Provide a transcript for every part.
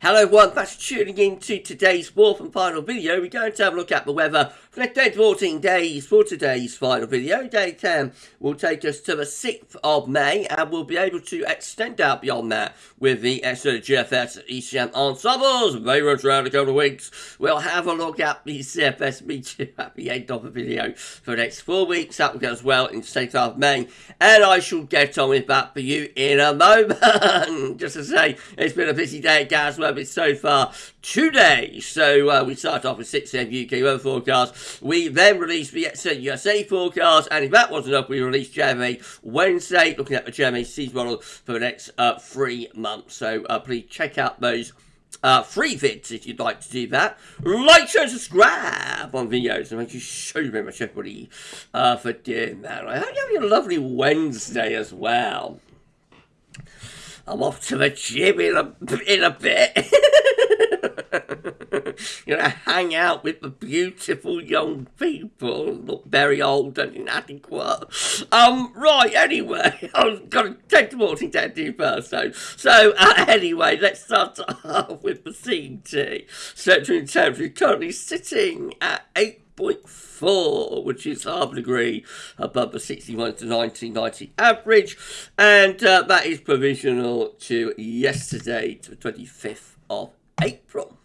Hello everyone, thanks for tuning in to today's fourth and final video. We're going to have a look at the weather the next 14 days for today's final video. Day 10 will take us to the 6th of May and we'll be able to extend out beyond that with the extra GFS ECM ensembles. They much around a couple of weeks. We'll have a look at the CFS meteor at the end of the video for the next four weeks. That will go as well in the 6th of May and I shall get on with that for you in a moment. Just to say, it's been a busy day at weather so far today. So uh, we start off with 6 a.m. UK weather forecast. We then released the USA forecast, and if that wasn't enough, we released JMA Wednesday, looking at the JMA season model for the next uh, three months. So uh, please check out those uh, free vids if you'd like to do that. Like, share, subscribe on videos. And thank you so very much, everybody, uh, for doing that. I hope you're having a lovely Wednesday as well. I'm off to the gym in a, in a bit. Gonna hang out with the beautiful young people. Look very old and inadequate. Um, right, anyway, I've got to take the morning to do first, though. So, uh, anyway, let's start off with the CT. Central temperature currently sitting at 8.4, which is half a degree above the 61 to 1990 average, and uh, that is provisional to yesterday, to the 25th of April.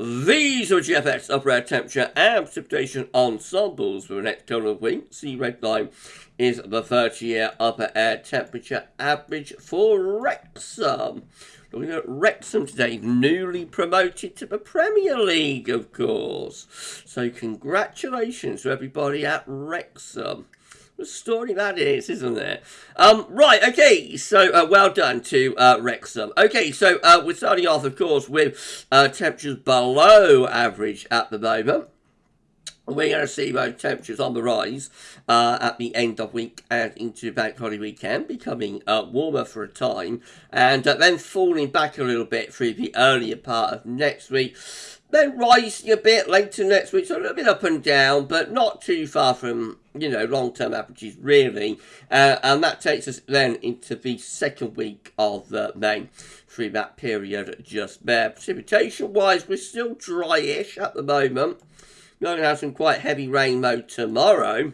These are upper air temperature and precipitation ensembles for couple of weeks. The red line is the 30 year upper air temperature average for Wrexham. Looking at Wrexham today, newly promoted to the Premier League, of course. So, congratulations to everybody at Wrexham. Story that is, isn't it? Um, right, okay, so uh, well done to uh, Wrexham. Okay, so uh, we're starting off, of course, with uh, temperatures below average at the moment. We're going to see those temperatures on the rise uh, at the end of week and into bank holiday weekend, becoming uh, warmer for a time, and uh, then falling back a little bit through the earlier part of next week then rising a bit later next week, so a little bit up and down, but not too far from, you know, long-term averages, really. Uh, and that takes us then into the second week of uh, May, through that period just there. Precipitation-wise, we're still dryish at the moment. We're going to have some quite heavy rain mode tomorrow.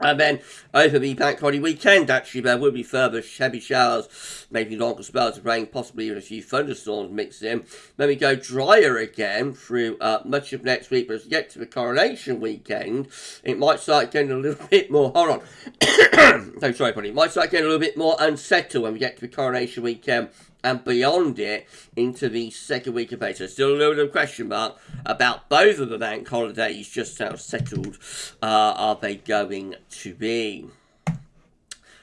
And then over the bank holiday weekend, actually, there will be further heavy showers, maybe longer spells of rain, possibly even a few thunderstorms mixed in. Then we go drier again through uh, much of next week, but as we get to the coronation weekend, it might start getting a little bit more. Hold on. no, sorry, buddy. It might start getting a little bit more unsettled when we get to the coronation weekend and beyond it into the second week of May. So still a little bit of question mark about both of the bank holidays, just how settled uh, are they going to be.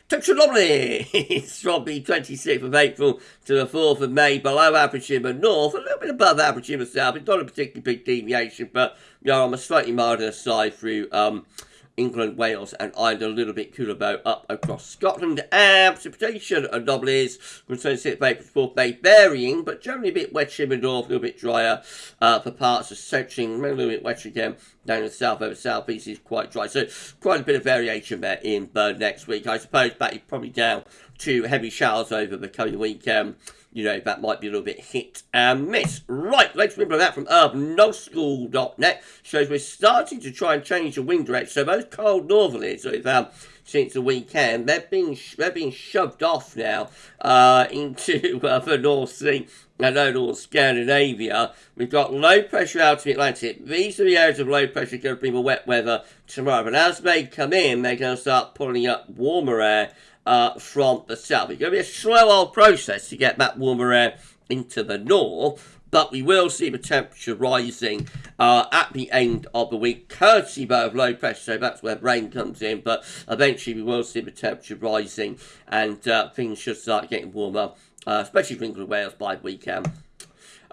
Temperature anomalies from the 26th of April to the 4th of May, below average in the north, a little bit above average in the south. It's not a particularly big deviation, but you know, on a slightly milder side through um, England, Wales, and Ireland a little bit cooler bow up across Scotland. And precipitation anomalies from 26th April to 4th May varying, but generally a bit in the north, a little bit drier uh, for parts of central, a little bit wetter again down in the south over southeast is quite dry. So quite a bit of variation there in Burn next week. I suppose that is probably down to heavy showers over the coming weekend. You know, that might be a little bit hit and miss. Right, let's remember that from urbanoschool.net shows we're starting to try and change the wind direction. So those cold northerlies we've had since the weekend, they're being, they're being shoved off now uh, into uh, the North Sea and overall Scandinavia. We've got low pressure out of the Atlantic. These are the areas of low pressure going to bring the wet weather tomorrow. But as they come in, they're going to start pulling up warmer air uh, from the south. It's going to be a slow old process to get that warmer air into the north, but we will see the temperature rising uh, at the end of the week, courtesy of low pressure, so that's where rain comes in, but eventually we will see the temperature rising and uh, things should start getting warmer, uh, especially for England Wales by the weekend.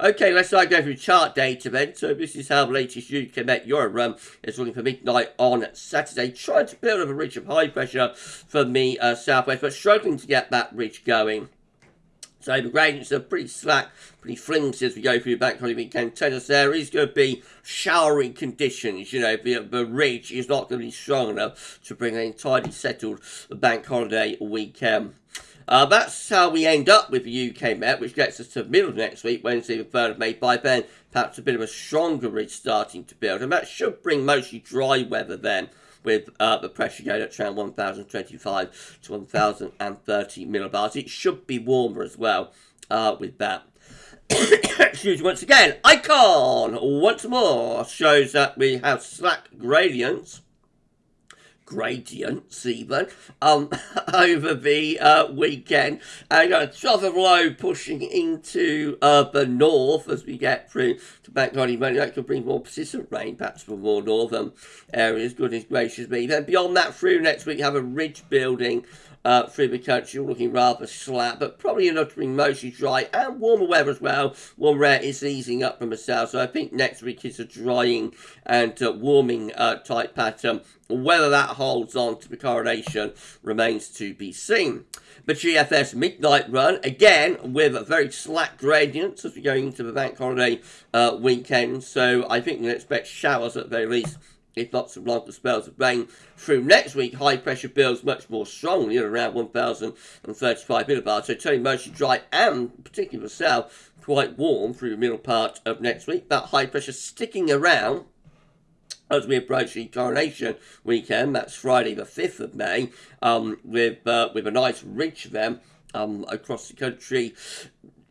Okay, let's start going through chart data then. So this is how the latest UK Met Euro run is looking for midnight on Saturday. Trying to build up a ridge of high pressure from the uh, southwest, but struggling to get that ridge going. So the gradients are pretty slack, pretty flimsy as we go through the bank holiday weekend. Tennis there is going to be showery conditions. You know, the, the ridge is not going to be strong enough to bring an entirely settled bank holiday weekend. Uh, that's how we end up with the UK Met, which gets us to the middle of next week, Wednesday the 3rd of May. By then, perhaps a bit of a stronger ridge starting to build, and that should bring mostly dry weather then with uh, the pressure going at around 1025 to 1030 millibars. It should be warmer as well uh, with that. Excuse me once again. Icon once more shows that we have slack gradients gradients even um, over the uh, weekend and a trough of low pushing into uh, the north as we get through to Holiday Monday. That could bring more persistent rain, perhaps for more northern areas. Goodness gracious me. Then beyond that, through next week, have a ridge building uh, through the country, looking rather slack, but probably enough to bring mostly dry and warmer weather as well. Warm air is easing up from the south, so I think next week is a drying and uh, warming uh, type pattern. Whether that holds on to the correlation remains to be seen. The GFS midnight run, again, with a very slack gradients as we go into the bank holiday uh, weekend. So I think we can expect showers at the very least if not some longer spells of rain through next week. High pressure builds much more strongly at around 1,035 millibars. So turning mostly dry and particularly the south quite warm through the middle part of next week. That high pressure sticking around as we approach the coronation weekend. That's Friday the 5th of May um, with, uh, with a nice ridge then um, across the country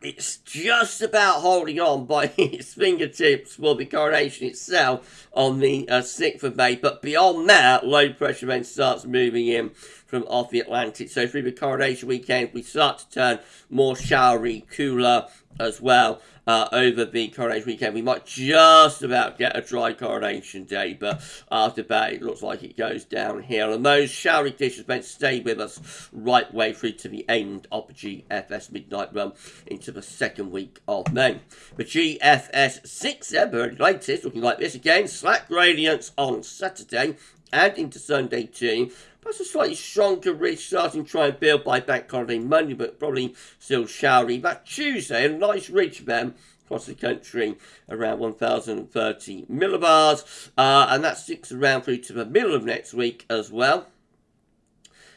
it's just about holding on by its fingertips for the coronation itself on the uh, 6th of May. But beyond that, low pressure then starts moving in from off the Atlantic. So through the coronation weekend, we start to turn more showery, cooler as well uh, over the coronation weekend. We might just about get a dry coronation day, but after that, it looks like it goes downhill. And those showery conditions may stay with us right way through to the end of the GFS midnight run into the second week of May. The GFS 6 very latest, looking like this again, slack gradients on Saturday and into Sunday too. Perhaps a slightly stronger ridge starting to try and build by bank holiday Monday, but probably still showery. But Tuesday, a nice ridge then across the country, around 1,030 millibars, uh, and that sticks around through to the middle of next week as well.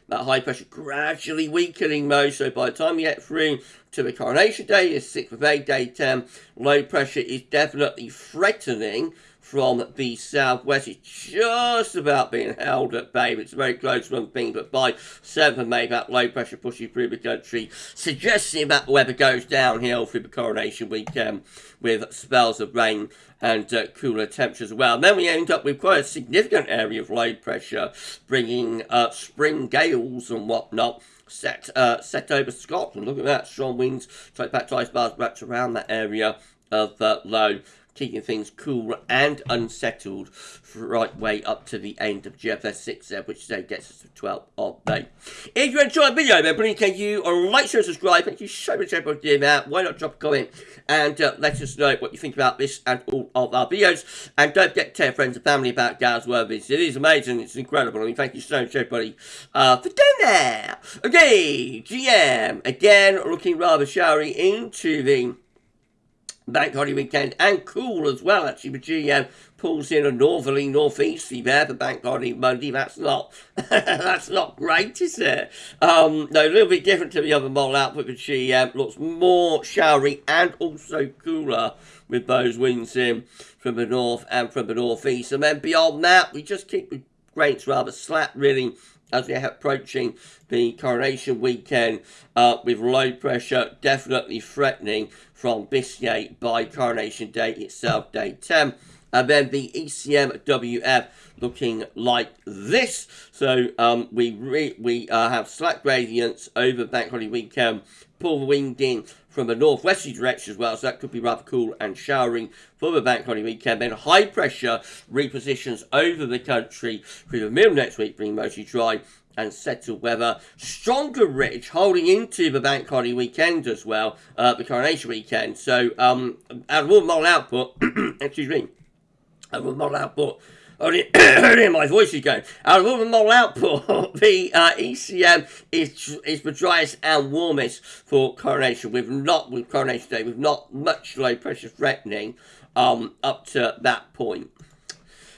That high pressure gradually weakening though so by the time you get through to the coronation day, is 6th of May, day 10, low pressure is definitely threatening from the southwest. It's just about being held at bay. but It's a very close one thing, but by 7th of May, that low pressure pushing through the country, suggesting that the weather goes downhill through the coronation weekend with spells of rain and uh, cooler temperatures as well. And then we end up with quite a significant area of low pressure, bringing uh, spring gales and whatnot set uh, set over Scotland. Look at that, strong winds, straight back to isobars wrapped around that area of uh, low keeping things cool and unsettled right way up to the end of GFS 6 there, which today gets us to 12 of May. If you enjoyed the video, then please can you like, share, and subscribe. Thank you so much for doing that. Why not drop a comment and uh, let us know what you think about this and all of our videos. And don't forget to tell friends and family about Gaz Worthies. It is amazing. It's incredible. I mean, thank you so much, everybody, uh, for doing that. Okay, GM, again, looking rather showery into the bank holiday weekend and cool as well actually but GM pulls in a northerly northeasterly there for bank holiday Monday. That's not that's not great is it? Um no a little bit different to the other model output but GM looks more showery and also cooler with those winds in from the north and from the northeast. And then beyond that we just keep the grains rather slack really as we're approaching the coronation weekend uh, with low pressure definitely threatening from Biscay by coronation day itself, day 10. And then the ECMWF looking like this. So um, we we uh, have slack gradients over bank holiday weekend, pull the wind in from a northwesterly direction as well, so that could be rather cool and showering for the bank holiday weekend. Then high pressure repositions over the country through the middle next week, bringing mostly dry and settled weather. Stronger ridge holding into the bank holiday weekend as well, uh, the coronation weekend. So, um, out of all model output, excuse me, out of all model output, only my voice is going. The model output, the uh, ECM is is the driest and warmest for coronation, with not with coronation day, with not much low pressure threatening um, up to that point.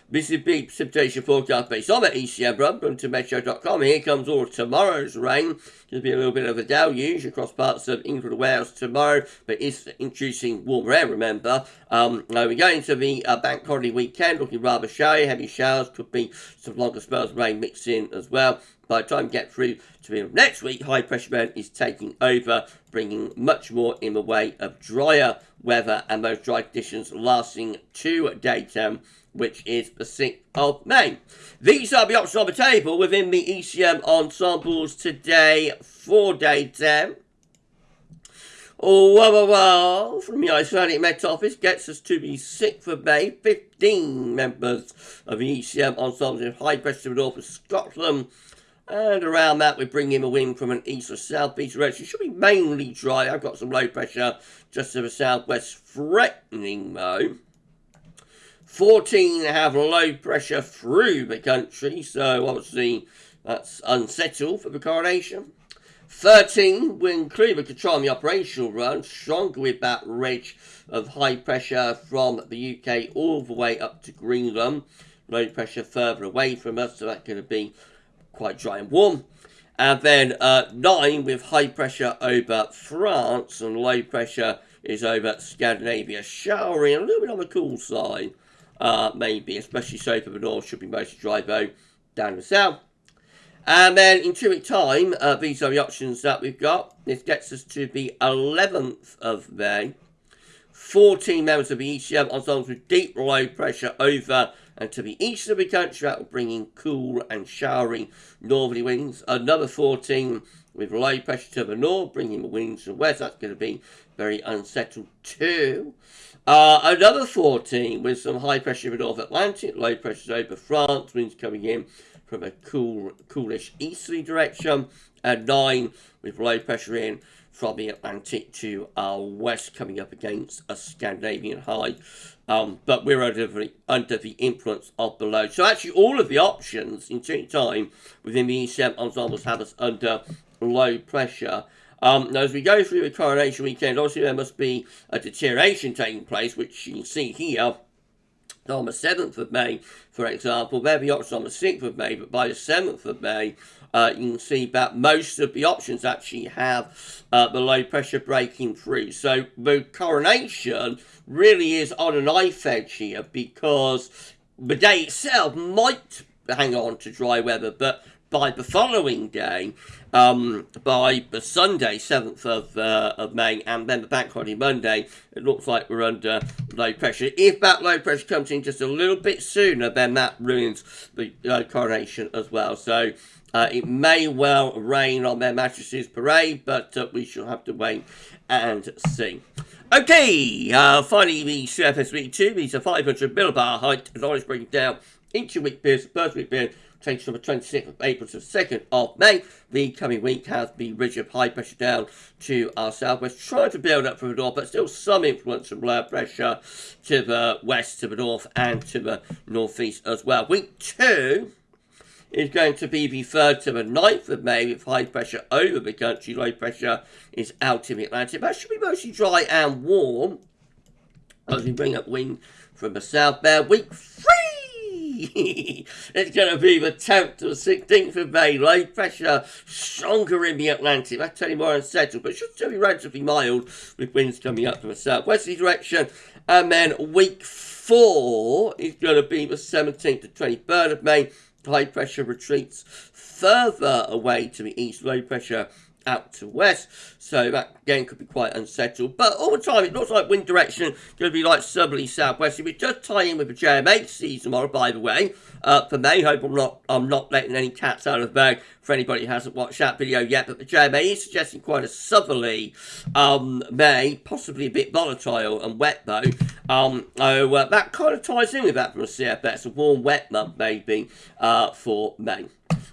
This is big precipitation forecast based on the run from to Meteo.com. Here comes all tomorrow's rain to be a little bit of a deluge across parts of England and Wales tomorrow, but it's introducing warmer air, remember. Um, now we're going to the uh, bank holiday weekend, looking rather showy. Heavy showers could be some longer spells of rain mixed in as well. By the time we get through to the next week, high pressure band is taking over, bringing much more in the way of drier weather and those dry conditions lasting to daytime which is the 6th of May. These are the options on the table within the ECM ensembles today for day 10. Oh, well, well, well, from the Icelandic Met Office gets us to the 6th of May. 15 members of the ECM ensembles in high pressure north of Scotland. And around that, we bring in a wind from an east or southeast direction. It should be mainly dry. I've got some low pressure just to the southwest, threatening though. 14 have low pressure through the country, so obviously that's unsettled for the coronation. 13 will include the control on the operational run, stronger with that ridge of high pressure from the UK all the way up to Greenland. Low pressure further away from us, so going to be quite dry and warm. And then uh, 9 with high pressure over France and low pressure is over Scandinavia, showery and a little bit on the cool side uh, maybe, especially so for the north, should be mostly dry though, down the south. And then in two weeks' time, uh, these are the options that we've got. This gets us to the 11th of May. 14 members of the ECM ensembles with deep low pressure over and to the east of the country. That will bring in cool and showery northerly winds. Another 14 with low pressure to the north, bringing the winds from west. That's going to be very unsettled too. Uh, another 14 with some high pressure the North Atlantic, low pressure over France, winds coming in from a cool, coolish easterly direction, and 9 with low pressure in from the Atlantic to our west, coming up against a Scandinavian high. Um, but we're under the, under the influence of the low. So actually all of the options in time within the ECM ensembles have us under low pressure. Um, now, as we go through the coronation weekend, obviously there must be a deterioration taking place, which you can see here on the 7th of May, for example. There the options on the 6th of May, but by the 7th of May, uh, you can see that most of the options actually have uh, the low pressure breaking through. So the coronation really is on a knife edge here because the day itself might hang on to dry weather, but by the following day, um, by the Sunday, 7th of, uh, of May, and then the bank holiday Monday, it looks like we're under low pressure. If that low pressure comes in just a little bit sooner, then that ruins the uh, coronation as well. So uh, it may well rain on their mattresses parade, but uh, we shall have to wait and see. Okay, uh, finally the CFS Week 2, these are 500 millibar height, knowledge breaking down into week periods, first week period, takes from the 26th of April to the 2nd of May. The coming week has the ridge of high pressure down to our southwest, trying to build up from the north, but still some influence from low pressure to the west, to the north, and to the northeast as well. Week two is going to be the 3rd to the 9th of May with high pressure over the country. Low pressure is out in the Atlantic. That should be mostly dry and warm as we bring up wind from the south there. Week 3 it's going to be the 10th to the 16th of May. Low pressure stronger in the Atlantic. That's you more unsettled, but should still be relatively mild with winds coming up from the southwesterly direction. And then week four is going to be the 17th to 23rd of May. High pressure retreats further away to the east. Low pressure out to west. So that again could be quite unsettled. But all the time it looks like wind direction going to be like southerly southwest. If We just tie in with the JMA tomorrow, by the way. Uh, for May, hope I'm not I'm not letting any cats out of the bag for anybody who hasn't watched that video yet. But the JMA is suggesting quite a southerly um, May, possibly a bit volatile and wet though. Um, so uh, that kind of ties in with that from a CFS, a warm, wet month maybe uh, for May.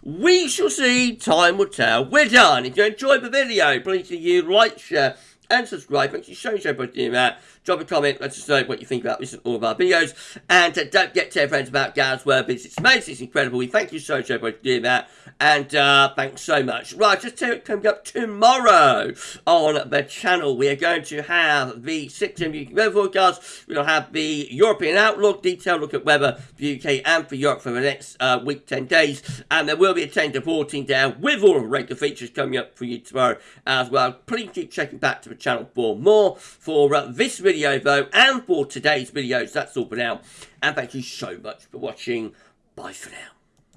We shall see. Time will tell. We're done. If you enjoyed the video, please do you like, share, and subscribe. Thank you so, much for doing that. Drop a comment, let us know what you think about this and all of our videos. And uh, don't forget to tell friends about Gareth's World It's amazing, it's incredible. We thank you so, much for doing that. And uh, thanks so much. Right, just coming up tomorrow on the channel, we are going to have the 6 UK weather forecast. We'll have the European outlook, detailed look at weather for UK and for Europe for the next uh, week, 10 days. And there will be a 10 to 14 down with all of the regular features coming up for you tomorrow as well. Please keep checking back to the channel for more. For uh, this video, though, and for today's videos, that's all for now. And thank you so much for watching. Bye for now.